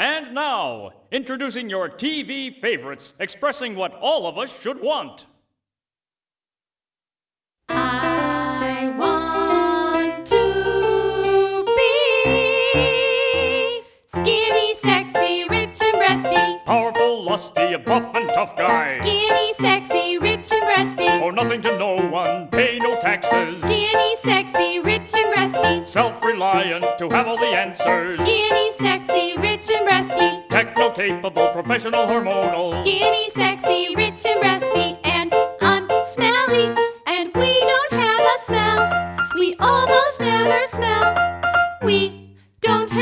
And now, introducing your TV favorites, expressing what all of us should want. I want to be skinny, sexy, rich and breasty. Powerful, lusty, a buff and tough guy. Skinny, sexy, rich and breasty. Owe nothing to no one, pay no taxes. Skinny, sexy, rich and breasty. Self-reliant to have all the answers. Skinny, Techno-capable, professional, hormonal. Skinny, sexy, rich and breasty. And unsmelly. And we don't have a smell. We almost never smell. We don't have